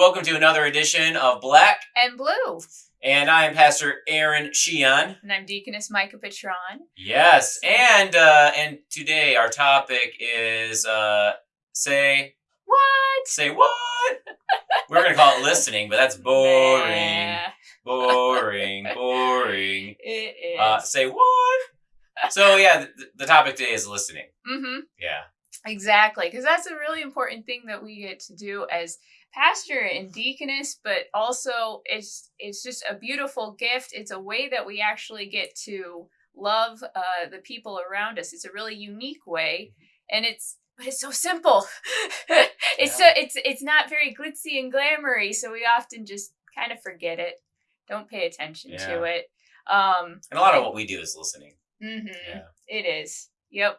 Welcome to another edition of Black, and blue. and I am Pastor Aaron Sheehan. And I'm Deaconess Micah Patron. Yes, and uh, and today our topic is uh, say What? say what? We're gonna call it listening, but that's boring, Nah, boring, boring. it is. Uh, say what? So yeah, the, the topic today is listening. mm-hmm. Yeah, Exactly, because that's a really important thing that we get to do as pastor and deaconess, but also it's it's just a beautiful gift. It's a way that we actually get to love uh, the people around us. It's a really unique way, and it's but it's so simple. it's so it's it's not very glitzy and glamoury, so we often just kind of forget it, don't pay attention to it. Um, and a lot of what we do is listening. Mm-hmm. Yeah. It is. Yep.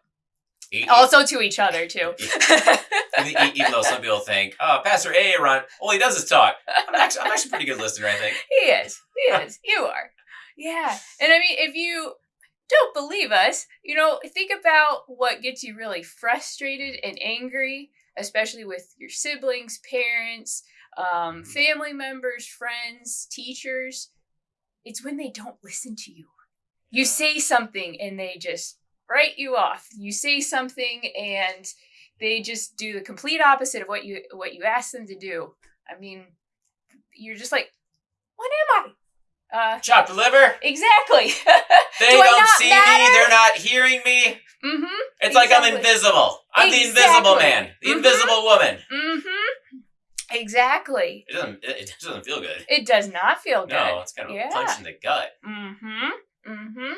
E- Also to each other too. e- even though some people think, oh, Pastor Aaron, all he does is talk. I'm actually, I'm actually a pretty good listener, I think. He is. He is. You are. Yeah. And I mean, if you don't believe us, you know, think about what gets you really frustrated and angry, especially with your siblings, parents, um, Mhm. family members, friends, teachers. It's when they don't listen to you. You say something and they just write you off. You say something and they just do the complete opposite of what you what you ask them to do. I mean, you're just like, what am I? Uh, Chop the liver. exactly. They do don't see matter? me. They're not hearing me. mm-hmm. It's like I'm invisible. I'm the invisible man, the Mhm. invisible woman. Mm-hmm. Exactly. It doesn't. It, it doesn't feel good. It does not feel good. No, it's kind of Yeah. a punch in the gut. Mm-hmm. Mm-hmm.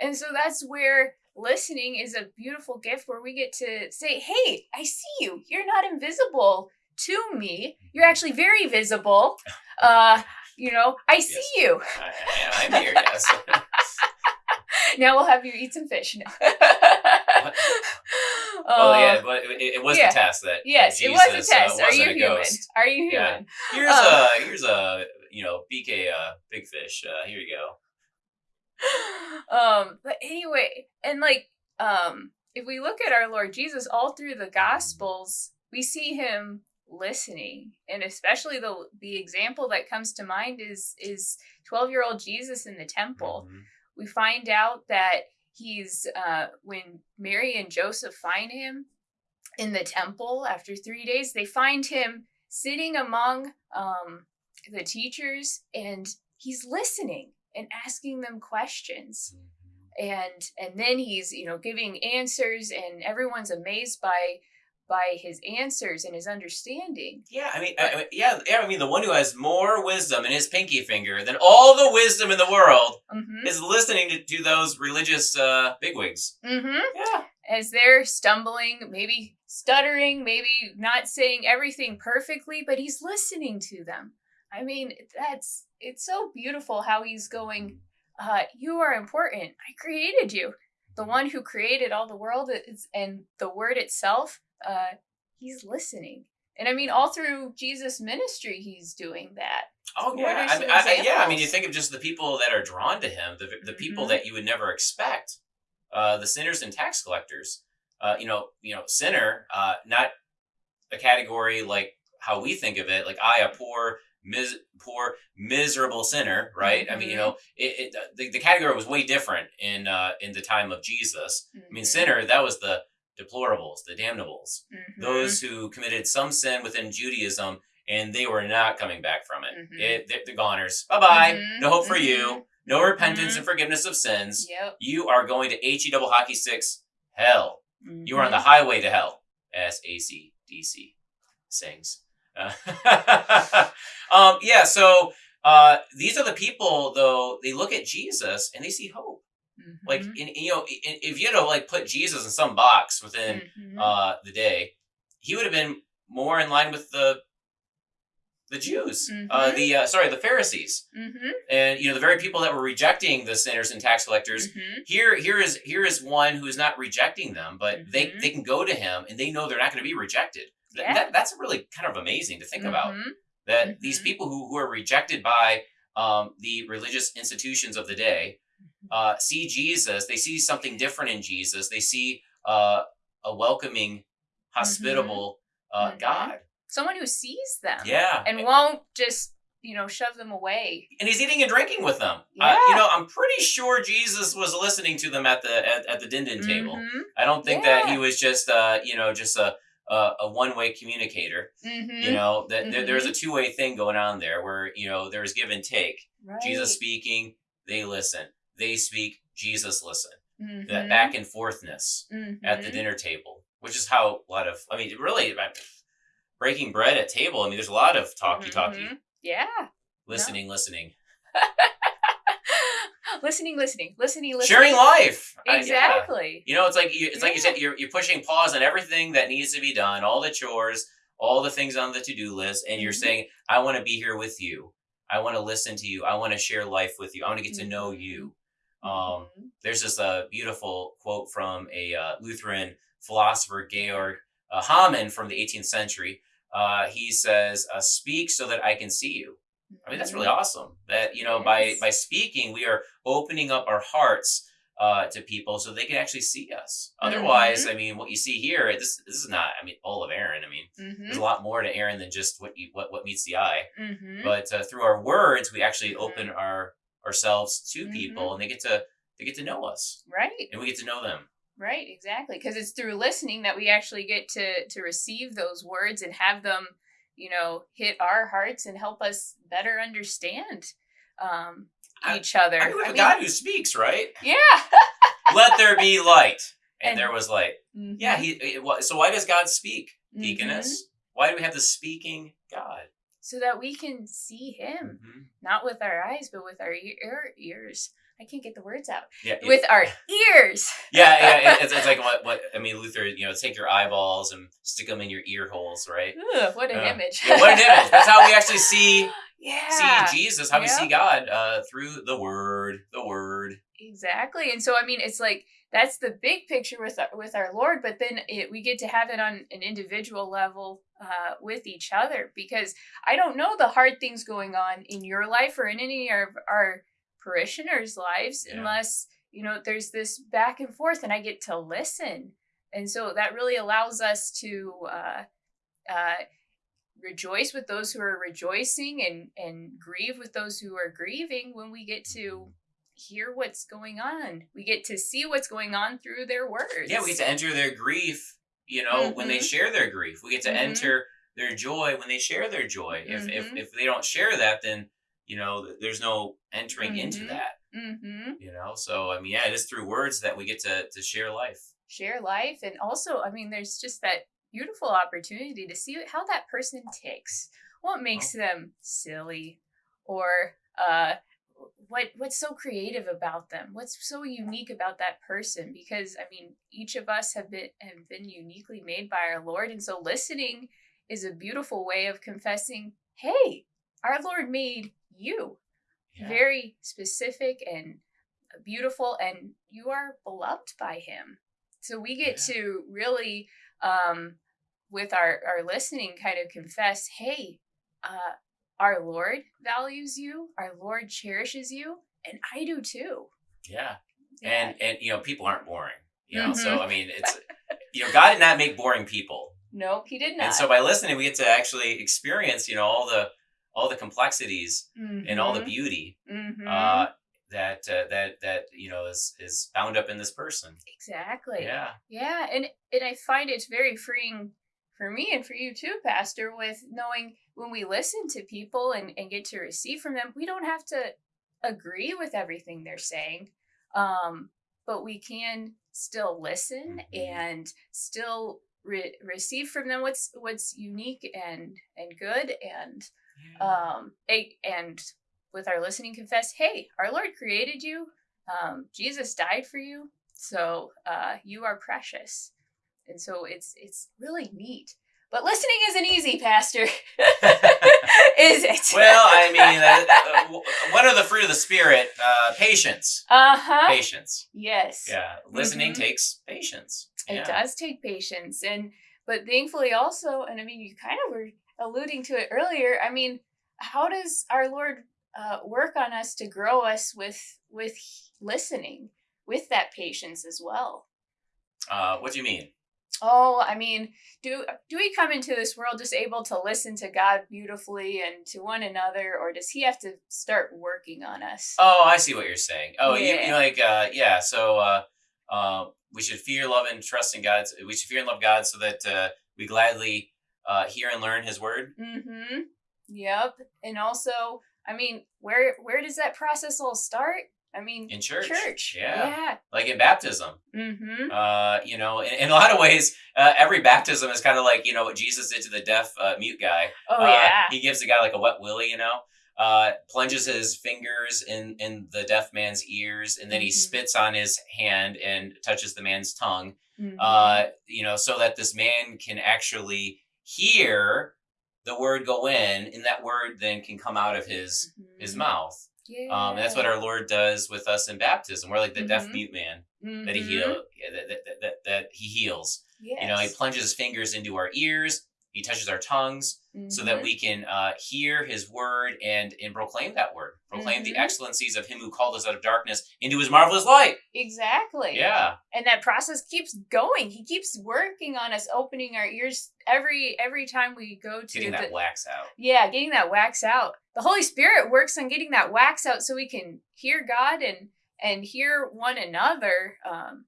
And so that's where listening is a beautiful gift where we get to say, Hey, I see you. You're not invisible to me. You're actually very visible. Uh, you know, I see you. I, I'm here. Yes. Now we'll have you eat some fish. No. oh Uh, yeah, but it, it was yeah. the test that. Yes, that it was Jesus, a test. Uh, Are you a human? ghost. Are you Yeah. human? Here's Um, a here's a you know BK uh, big fish. Uh, here you go. um but anyway and like um if we look at our lord jesus all through the gospels we see him listening. And especially the the example that comes to mind is is 12 year old jesus in the temple. Mhm. we find out that he's uh when mary and joseph find him in the temple after three days they find him sitting among um the teachers and he's listening and asking them questions and and then he's you know giving answers and everyone's amazed by by his answers and his understanding Yeah, I mean, I, I mean, yeah, yeah. I mean, the one who has more wisdom in his pinky finger than all the wisdom in the world mm-hmm. is listening to, to those religious uh, bigwigs. Mm-hmm. Yeah. as they're stumbling maybe stuttering maybe not saying everything perfectly but he's listening to them i mean that's it's so beautiful how he's going uh you are important i created you the one who created all the world is, and the word itself uh he's listening and i mean all through jesus ministry he's doing that Oh yeah, I mean, I, yeah. I mean, you think of just the people that are drawn to him, the the people Mhm. that you would never expect, uh, the sinners and tax collectors. Uh, you know, you know, sinner, uh, not a category like how we think of it, like I, a poor, mis- poor, miserable sinner, right? I mean, you Mhm. know, it, it the, the category was way different in uh, in the time of Jesus. I mean, Mhm. sinner, that was the deplorables, the damnables, Mhm. those who committed some sin within Judaism and they were not coming back from it. Mhm. it they're, they're goners. Bye bye. No hope for you. No repentance and forgiveness of sins. yep You are going to H E double hockey sticks hell. You are on the highway to hell. as S A C D C sings. Uh, um, yeah. So uh, these are the people, though. They look at Jesus and they see hope. Like, Mhm. in, you know, i- if you had to like put Jesus in some box within Mhm. uh, the day, he would have been more in line with the the Jews, uh, Mhm. the uh, sorry, the Pharisees, Mhm. and you know the very people that were rejecting the sinners and tax collectors. Mhm. Here, here is here is one who is not rejecting them, but they Mhm. they can go to him and they know they're not going to be rejected. Yeah. That, that's really kind of amazing to think about. Mhm. That these Mhm. people who, who are rejected by um, the religious institutions of the day uh, see Jesus. They see something different in Jesus. They see uh, a welcoming, hospitable uh, Mhm. God. someone who sees them Yeah. and won't just you know shove them away. and he's eating and drinking with them. Uh, Yeah. you know, I'm pretty sure Jesus was listening to them at the at, at the din din table. Mhm, I don't think that he was just uh, you know just a a, a one way communicator. mhm, You know that there, there's a Mhm. two way thing going on there where you know there's give and take. right. Jesus speaking, they listen. They speak, Jesus listen. Mhm, That back and forthness at the mhm. dinner table, which is how a lot of I mean really breaking bread at table. I mean, there's a lot of talky talky, Mhm. Yeah. listening, listening, listening, listening, listening, listening. sharing life. I- yeah. Exactly. You know, it's like you, it's like you Yeah. said, you're you're pushing pause on everything that needs to be done, all the chores, all the things on the to do list, and you're Mhm. saying, "I want to be here with you. I want to listen to you. I want to share life with you. I want to get to know Mhm. you." Um, Mhm. there's this uh, beautiful quote from a uh, Lutheran philosopher, Georg uh, Hamann, from the 18th century. Uh, he says, uh, "Speak so that I can see you." I mean, that's really awesome. That you know, by Yes. by speaking, we are opening up our hearts uh, to people so they can actually see us. Otherwise, I mean, what you see here, this this is not. I mean, all of Aaron. I mean, there's Mhm. a lot more to Aaron than just what you what what meets the eye. Mhm. But uh, through our words, we actually Mhm. open our ourselves to people, and they get to they get to know us, Right. and we get to know them. Right, exactly. Because it's through listening that we actually get to to receive those words and have them, you know, hit our hearts and help us better understand um, I- each other. I mean, I a mean, God who speaks, right? yeah. Let there be light, and, And- there was light. Mhm. Yeah. He. it- So why does God speak, Mhm. deaconess? Why do we have the speaking God? So that we can see Him, Mhm. not with our eyes, but with our ear, ears. I can't get the words out. Yeah. it- With our ears. yeah, yeah. it- It's, it's like what what I mean. Luther, you know, take your eyeballs and stick them in your ear holes, right? Ugh, what an Yeah. image. Yeah, what an image. That's how we actually see yeah. see Jesus, how we see God uh, through the Word, the Word. Exactly. And so I mean it's like that's the big picture with our, with our Lord, but then it, we get to have it on an individual level uh, with each other because I don't know the hard things going on in your life or in any of our parishioners' lives Yeah. unless you know there's this back and forth and I get to listen, and so that really allows us to uh, uh, rejoice with those who are rejoicing and and grieve with those who are grieving when we get to hear what's going on. We get to see what's going on through their words. Yeah, we get to enter their grief. You know, when they Mhm. share their grief, we get to Mhm. enter their joy when they share their joy. If if Mhm. if they don't share that, then you know there's no entering into Mhm. that. hmm You know, so I mean, yeah, it is through words that we get to to share life. Share life, and also, I mean, there's just that beautiful opportunity to see how that person ticks. What makes Oh. them silly, or uh, what what's so creative about them? What's so unique about that person? Because I mean, each of us have been have been uniquely made by our Lord, and so listening is a beautiful way of confessing. Hey, our Lord made you Yeah. very specific and beautiful and you are beloved by him so we get Yeah. to really um with our our listening kind of confess hey uh our lord values you our lord cherishes you and i do too yeah. Yeah. And and you know, people aren't boring. You know, so Mhm. I mean, it's you know, God did not make boring people. nope he did not And so by listening, we get to actually experience, you know, all the all the complexities and all the beauty Mhm. uh, that uh, that that you know is is bound up in this person. exactly Yeah, Yeah, and and I find it's very freeing for me and for you too, Pastor, with knowing when we listen to people and, and get to receive from them, we don't have to agree with everything they're saying. Um, but we can still listen Mhm. and still re- receive from them what's what's unique and and good and um and with our listening confess hey our lord created you. Um jesus died for you. So uh you are precious. And so it's it's really neat. But listening isn't easy pastor. Is it? Well, I mean, uh, uh, one of the fruit of the spirit, uh, patience. uh-huh. Patience. yes. Yeah, listening Mhm. takes patience. it Yeah. does take patience. And but thankfully also and i mean you kind of were alluding to it earlier i mean how does our lord uh, work on us to grow us with with listening with that patience as well Uh, what do you mean? Oh, I mean, do do we come into this world just able to listen to God beautifully and to one another, or does He have to start working on us? Oh, I see what you're saying. Oh, you, you like uh, yeah. So uh, uh, we should fear, love, and trust in God. We should fear and love God so that uh, we gladly uh, hear and learn His word. Mm-hmm. Yep. And also, I mean, where where does that process all start? I mean, In church. Church. Yeah. Yeah. Like in baptism. Mm-hmm. Uh, you know, in, in a lot of ways, uh, every baptism is kind of like you know what Jesus did to the deaf uh, mute guy. Oh Uh, yeah. He gives the guy like a wet willy, you know. Uh, plunges his fingers in in the deaf man's ears, and then he Mhm. spits on his hand and touches the man's tongue. Mhm. Uh, you know, so that this man can actually hear the word go in, and that word then can come out of his his Mhm. mouth. Yeah. Um, and that's what our Lord does with us in baptism. We're like the deaf Mhm. mute man that he Mhm. heal that, that, that, that, that he heals. Yes. You know, he plunges his fingers into our ears. He touches our tongues so that Mhm. we can uh, hear his word and and proclaim that word, proclaim the Mhm. excellencies of him who called us out of darkness into his marvelous light. exactly. Yeah, and that process keeps going he keeps working on us opening our ears every every time we go to getting the, that wax out. yeah getting that wax out the holy spirit works on getting that wax out so we can hear god and and hear one another um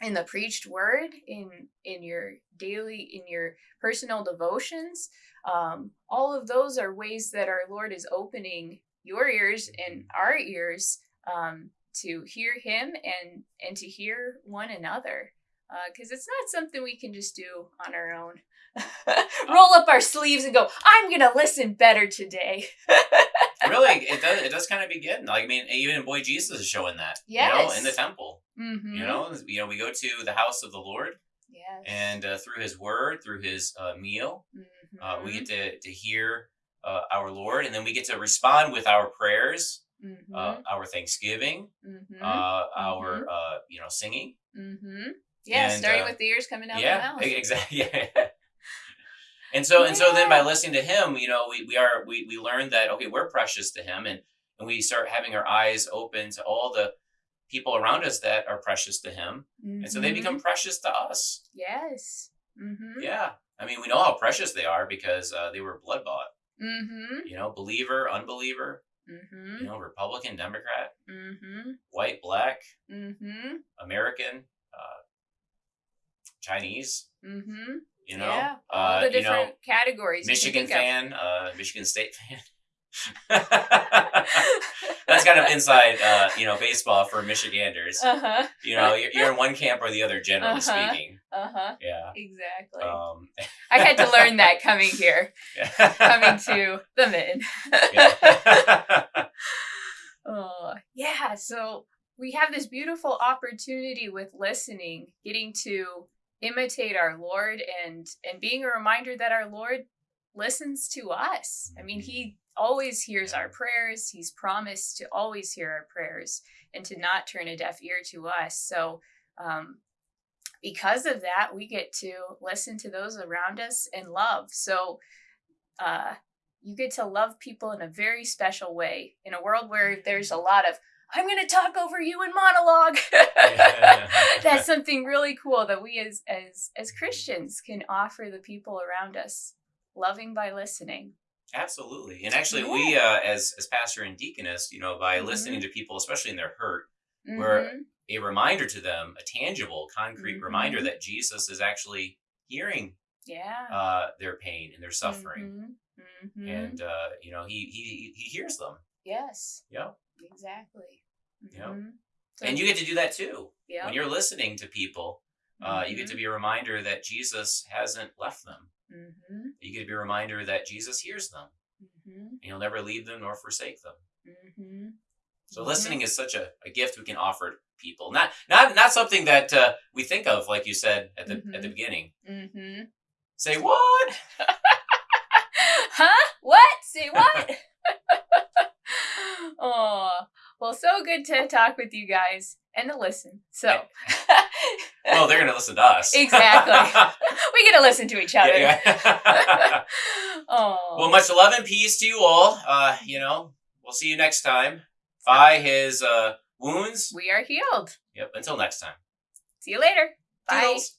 in the preached word in in your daily in your personal devotions um all of those are ways that our lord is opening your ears and our ears um to hear him and and to hear one another because it's not something we can just do on our own. Roll up our sleeves and go i'm gonna listen better today really, it does. It does kind of begin. Like I mean, even boy Jesus is showing that. You know, in the temple. mm-hmm. You know, you know, we go to the house of the Lord, yes and uh, through His Word, through His uh, meal, uh, we Mhm. get to to hear uh, our Lord, and then we get to respond with our prayers, uh, our thanksgiving, Mhm. uh, our uh, you know singing. Yeah, and, starting with the ears coming out yeah, exactly. Yeah. And so and so then by listening to him, you know, we, we are we, we learn that okay, we're precious to him and and we start having our eyes open to all the people around us that are precious to him. And so they become precious to us. yes. Mm-hmm. Yeah. I mean, we know how precious they are because uh, they were blood bought. Mm-hmm. You know, believer, unbeliever, Mm-hmm. you know, Republican, Democrat, Mm-hmm. white, black, Mm-hmm. American, uh, Chinese, Mm-hmm. You know, yeah. All uh, the you know, different categories. Michigan fan, uh, Michigan State fan. That's kind of inside, uh, you know, baseball for Michiganders. uh-huh. You know, you're, you're in one camp or the other, generally Uh-huh. speaking. Uh-huh. Yeah. Exactly. Um, I had to learn that coming here, coming to the Mitten. yeah. Oh, yeah. So we have this beautiful opportunity with listening, getting to imitate our Lord and and being a reminder that our Lord listens to us. I mean, he always hears our prayers. He's promised to always hear our prayers and to not turn a deaf ear to us. So um because of that, we get to listen to those around us and love. So uh you get to love people in a very special way in a world where there's a lot of i'm going to talk over you in monologue that's something really cool that we as as as christians can offer the people around us loving by listening Absolutely. And actually, we, uh, as, as pastor and deaconess, you know, by Mhm. listening to people, especially in their hurt, Where- Mhm. a reminder to them, a tangible, concrete reminder Mhm. that Jesus is actually hearing yeah uh, their pain and their suffering. Mhm. Mhm. And, uh, you know, he, he, he hears them. yes Yeah. Exactly Yeah. Mhm. So- And you get to do that too. yeah When you're listening to people, uh, you get to be a reminder that Jesus hasn't left them. hmm You get to be a reminder that Jesus hears them. hmm And he'll never leave them nor forsake them. hmm So listening is such a, a gift we can offer people. Not not not something that uh, we think of, like you said at the at the Mhm. beginning. hmm Say what? huh? What? Say what? oh, well, so good to talk with you guys and to listen. So, Oh, they're gonna listen to us. Exactly. we get to listen to each other. Yeah, yeah. oh, well, much love and peace to you all. Uh, you know, we'll see you next time. By his uh, wounds. we are healed. Yep. Until next time. See you later. Bye. Toodles.